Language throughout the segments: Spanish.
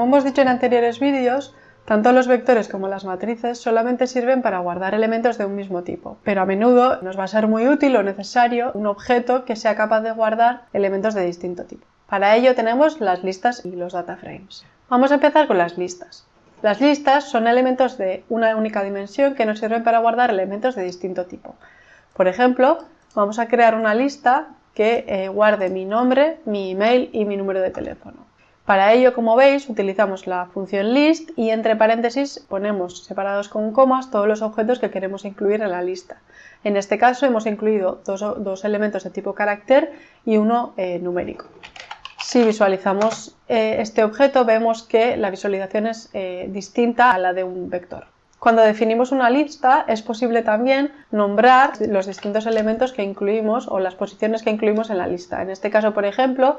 Como hemos dicho en anteriores vídeos, tanto los vectores como las matrices solamente sirven para guardar elementos de un mismo tipo, pero a menudo nos va a ser muy útil o necesario un objeto que sea capaz de guardar elementos de distinto tipo. Para ello tenemos las listas y los data frames. Vamos a empezar con las listas. Las listas son elementos de una única dimensión que nos sirven para guardar elementos de distinto tipo. Por ejemplo, vamos a crear una lista que eh, guarde mi nombre, mi email y mi número de teléfono. Para ello, como veis, utilizamos la función list y entre paréntesis ponemos separados con comas todos los objetos que queremos incluir en la lista. En este caso hemos incluido dos, elementos de tipo carácter y uno eh, numérico. Si visualizamos eh, este objeto vemos que la visualización es eh, distinta a la de un vector. Cuando definimos una lista es posible también nombrar los distintos elementos que incluimos o las posiciones que incluimos en la lista. En este caso, por ejemplo,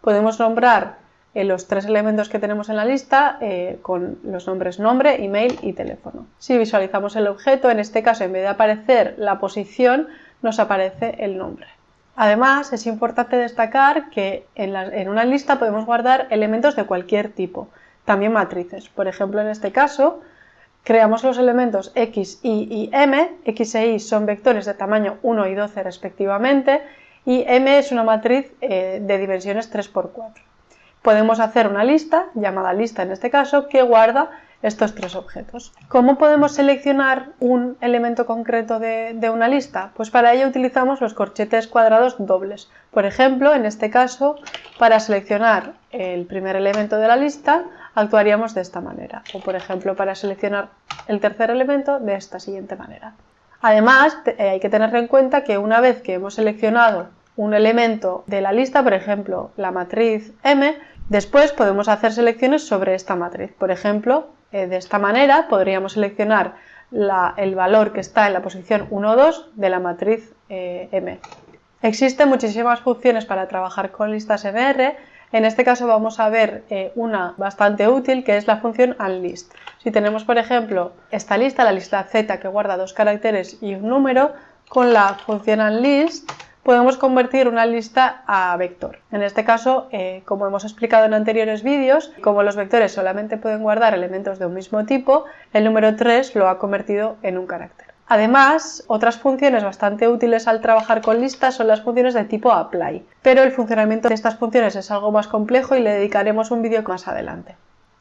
podemos nombrar los tres elementos que tenemos en la lista eh, con los nombres nombre, email y teléfono. Si visualizamos el objeto, en este caso en vez de aparecer la posición, nos aparece el nombre. Además, es importante destacar que en, en una lista podemos guardar elementos de cualquier tipo, también matrices. Por ejemplo, en este caso, creamos los elementos x, y y m. x e y son vectores de tamaño 1 y 12 respectivamente y m es una matriz eh, de dimensiones 3x4 podemos hacer una lista, llamada lista en este caso, que guarda estos tres objetos. ¿Cómo podemos seleccionar un elemento concreto de, una lista? Pues para ello utilizamos los corchetes cuadrados dobles. Por ejemplo, en este caso, para seleccionar el primer elemento de la lista, actuaríamos de esta manera. O por ejemplo, para seleccionar el tercer elemento, de esta siguiente manera. Además, eh, hay que tener en cuenta que una vez que hemos seleccionado un elemento de la lista, por ejemplo, la matriz M, después podemos hacer selecciones sobre esta matriz. Por ejemplo, eh, de esta manera podríamos seleccionar el valor que está en la posición 1 o 2 de la matriz eh, M. Existen muchísimas funciones para trabajar con listas MR. En este caso vamos a ver eh, una bastante útil que es la función unlist. Si tenemos, por ejemplo, esta lista, la lista Z que guarda dos caracteres y un número, con la función unlist podemos convertir una lista a vector. En este caso, eh, como hemos explicado en anteriores vídeos, como los vectores solamente pueden guardar elementos de un mismo tipo, el número 3 lo ha convertido en un carácter. Además, otras funciones bastante útiles al trabajar con listas son las funciones de tipo apply, pero el funcionamiento de estas funciones es algo más complejo y le dedicaremos un vídeo más adelante.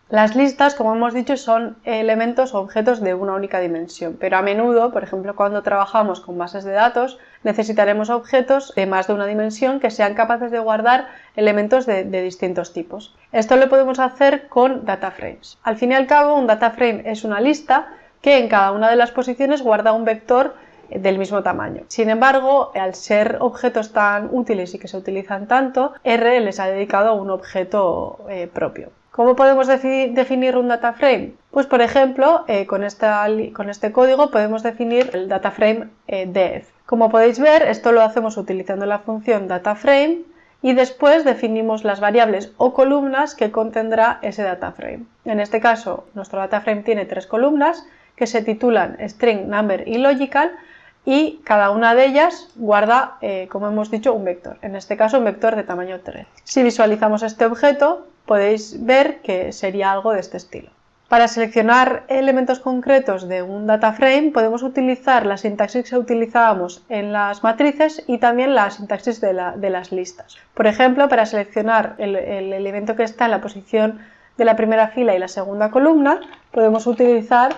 Las listas, como hemos dicho, son elementos o objetos de una única dimensión, pero a menudo, por ejemplo, cuando trabajamos con bases de datos, necesitaremos objetos de más de una dimensión que sean capaces de guardar elementos de, distintos tipos. Esto lo podemos hacer con data frames. Al fin y al cabo, un data frame es una lista que en cada una de las posiciones guarda un vector del mismo tamaño. Sin embargo, al ser objetos tan útiles y que se utilizan tanto, R les ha dedicado un objeto eh, propio. ¿Cómo podemos definir un data frame? Pues por ejemplo, eh, con, este código podemos definir el data frame eh, def. Como podéis ver, esto lo hacemos utilizando la función dataframe y después definimos las variables o columnas que contendrá ese data frame. En este caso, nuestro data frame tiene tres columnas que se titulan string, number y logical y cada una de ellas guarda, eh, como hemos dicho, un vector, en este caso un vector de tamaño 3. Si visualizamos este objeto, podéis ver que sería algo de este estilo. Para seleccionar elementos concretos de un data frame podemos utilizar la sintaxis que utilizábamos en las matrices y también la sintaxis de, las listas. Por ejemplo, para seleccionar el, elemento que está en la posición de la primera fila y la segunda columna, podemos utilizar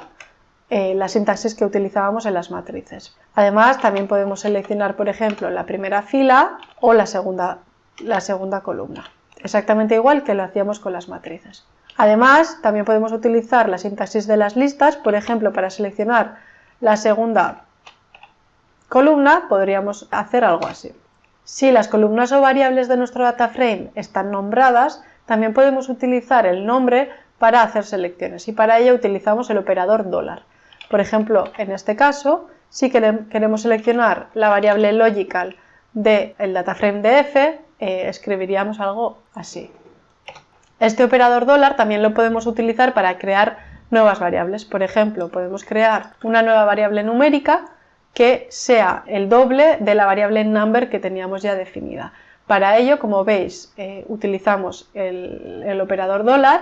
eh, la sintaxis que utilizábamos en las matrices. Además, también podemos seleccionar, por ejemplo, la primera fila o la segunda, la segunda columna exactamente igual que lo hacíamos con las matrices. Además, también podemos utilizar la sintaxis de las listas, por ejemplo, para seleccionar la segunda columna, podríamos hacer algo así. Si las columnas o variables de nuestro data frame están nombradas, también podemos utilizar el nombre para hacer selecciones y para ello utilizamos el operador dólar. Por ejemplo, en este caso, si queremos seleccionar la variable logical del dataframe de f, eh, escribiríamos algo así. Este operador dólar también lo podemos utilizar para crear nuevas variables. Por ejemplo, podemos crear una nueva variable numérica que sea el doble de la variable number que teníamos ya definida. Para ello, como veis, eh, utilizamos el, operador dólar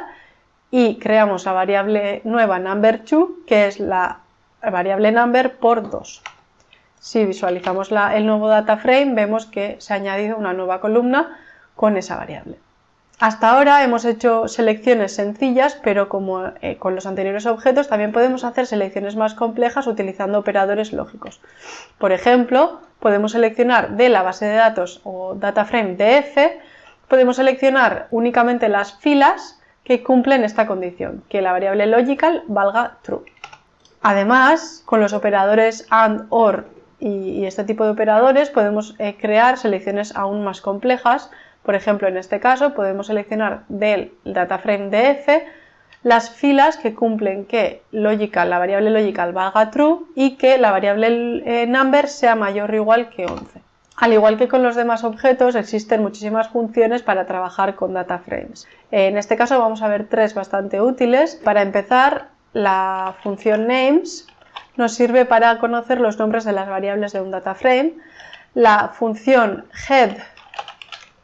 y creamos la variable nueva number2, que es la variable number por 2. Si visualizamos el nuevo data frame, vemos que se ha añadido una nueva columna con esa variable. Hasta ahora hemos hecho selecciones sencillas, pero como eh, con los anteriores objetos también podemos hacer selecciones más complejas utilizando operadores lógicos. Por ejemplo, podemos seleccionar de la base de datos o data frame df, podemos seleccionar únicamente las filas que cumplen esta condición, que la variable logical valga true. Además, con los operadores AND, OR y, este tipo de operadores podemos eh, crear selecciones aún más complejas por ejemplo, en este caso podemos seleccionar del dataframe df las filas que cumplen que logical, la variable logical valga true y que la variable eh, number sea mayor o igual que 11. Al igual que con los demás objetos, existen muchísimas funciones para trabajar con dataframes. En este caso vamos a ver tres bastante útiles. Para empezar, la función names nos sirve para conocer los nombres de las variables de un dataframe. La función head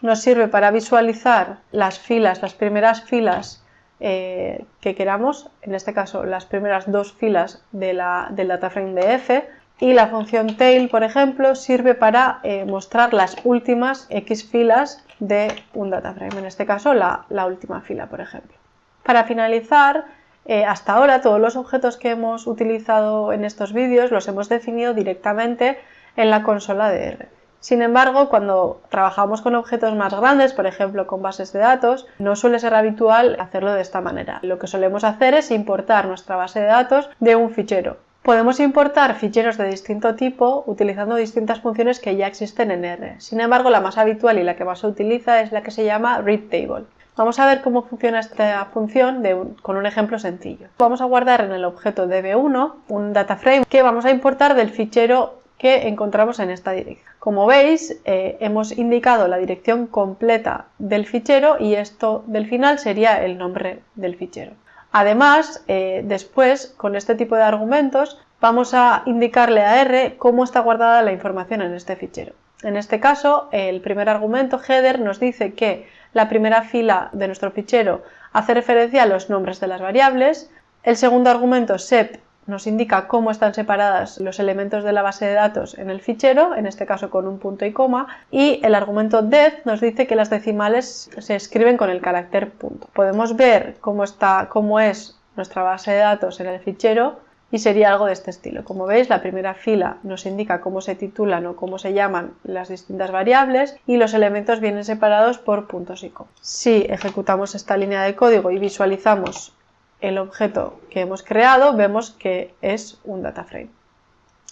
nos sirve para visualizar las filas, las primeras filas eh, que queramos, en este caso las primeras dos filas de la, del dataframe df y la función tail, por ejemplo, sirve para eh, mostrar las últimas x filas de un dataframe, en este caso la, última fila, por ejemplo. Para finalizar, eh, hasta ahora todos los objetos que hemos utilizado en estos vídeos los hemos definido directamente en la consola de R. Sin embargo, cuando trabajamos con objetos más grandes, por ejemplo con bases de datos, no suele ser habitual hacerlo de esta manera. Lo que solemos hacer es importar nuestra base de datos de un fichero. Podemos importar ficheros de distinto tipo utilizando distintas funciones que ya existen en R. Sin embargo, la más habitual y la que más se utiliza es la que se llama readTable. Vamos a ver cómo funciona esta función con un ejemplo sencillo. Vamos a guardar en el objeto db1 un dataframe que vamos a importar del fichero que encontramos en esta dirección. Como veis, eh, hemos indicado la dirección completa del fichero y esto del final sería el nombre del fichero. Además, eh, después, con este tipo de argumentos, vamos a indicarle a R cómo está guardada la información en este fichero. En este caso, el primer argumento, header, nos dice que la primera fila de nuestro fichero hace referencia a los nombres de las variables, el segundo argumento, sep, nos indica cómo están separadas los elementos de la base de datos en el fichero, en este caso con un punto y coma, y el argumento def nos dice que las decimales se escriben con el carácter punto. Podemos ver cómo, está, cómo es nuestra base de datos en el fichero y sería algo de este estilo. Como veis, la primera fila nos indica cómo se titulan o cómo se llaman las distintas variables y los elementos vienen separados por puntos y coma. Si ejecutamos esta línea de código y visualizamos el objeto que hemos creado, vemos que es un dataframe.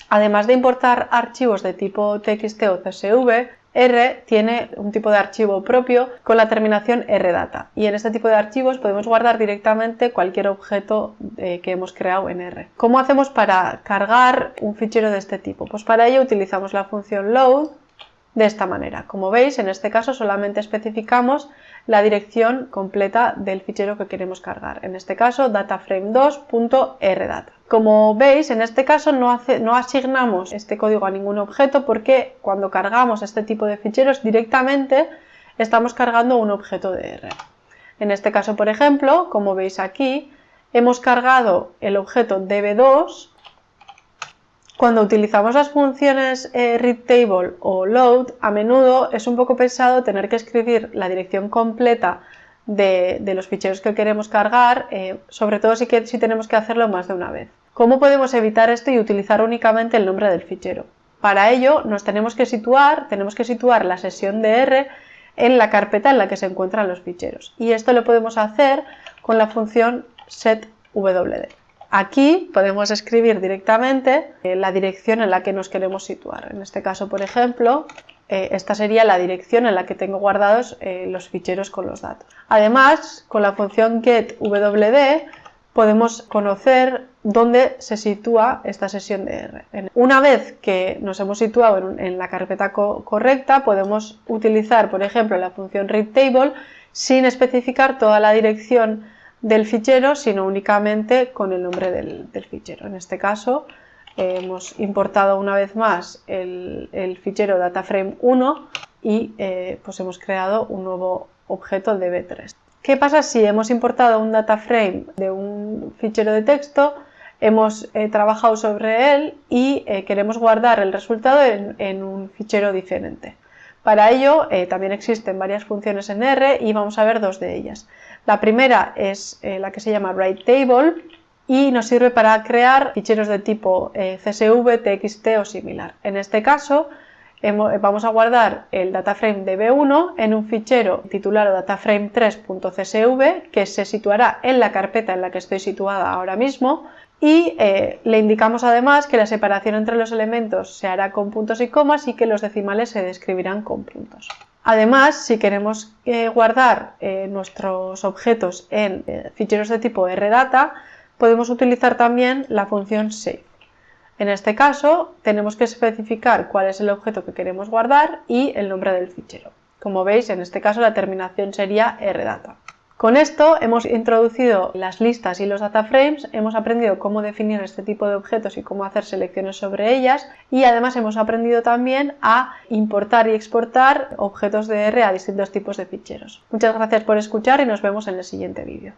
Además de importar archivos de tipo TXT o CSV, R tiene un tipo de archivo propio con la terminación rdata y en este tipo de archivos podemos guardar directamente cualquier objeto eh, que hemos creado en R. ¿Cómo hacemos para cargar un fichero de este tipo? Pues para ello utilizamos la función load de esta manera. Como veis, en este caso solamente especificamos la dirección completa del fichero que queremos cargar. En este caso, dataframe2.rdata. Como veis, en este caso no, no asignamos este código a ningún objeto porque cuando cargamos este tipo de ficheros directamente estamos cargando un objeto de R. En este caso, por ejemplo, como veis aquí, hemos cargado el objeto db2 cuando utilizamos las funciones eh, readTable o load, a menudo es un poco pesado tener que escribir la dirección completa de, los ficheros que queremos cargar, eh, sobre todo si, si tenemos que hacerlo más de una vez. ¿Cómo podemos evitar esto y utilizar únicamente el nombre del fichero? Para ello nos tenemos que situar, tenemos que situar la sesión de R en la carpeta en la que se encuentran los ficheros. Y esto lo podemos hacer con la función setwd. Aquí podemos escribir directamente eh, la dirección en la que nos queremos situar. En este caso, por ejemplo, eh, esta sería la dirección en la que tengo guardados eh, los ficheros con los datos. Además, con la función getWD podemos conocer dónde se sitúa esta sesión de R. Una vez que nos hemos situado en, la carpeta correcta, podemos utilizar, por ejemplo, la función readTable sin especificar toda la dirección del fichero, sino únicamente con el nombre del, fichero. En este caso eh, hemos importado una vez más el, fichero dataframe1 y eh, pues hemos creado un nuevo objeto db3. ¿Qué pasa si hemos importado un data frame de un fichero de texto, hemos eh, trabajado sobre él y queremos guardar el resultado en, un fichero diferente? Para ello eh, también existen varias funciones en R y vamos a ver dos de ellas. La primera es la que se llama WriteTable y nos sirve para crear ficheros de tipo CSV, TXT o similar. En este caso vamos a guardar el dataframe de B1 en un fichero titulado dataframe3.csv que se situará en la carpeta en la que estoy situada ahora mismo y eh, le indicamos además que la separación entre los elementos se hará con puntos y comas y que los decimales se describirán con puntos. Además, si queremos eh, guardar eh, nuestros objetos en ficheros de tipo rdata, podemos utilizar también la función save. En este caso tenemos que especificar cuál es el objeto que queremos guardar y el nombre del fichero. Como veis, en este caso la terminación sería rdata. Con esto hemos introducido las listas y los data frames, hemos aprendido cómo definir este tipo de objetos y cómo hacer selecciones sobre ellas y además hemos aprendido también a importar y exportar objetos de R a distintos tipos de ficheros. Muchas gracias por escuchar y nos vemos en el siguiente vídeo.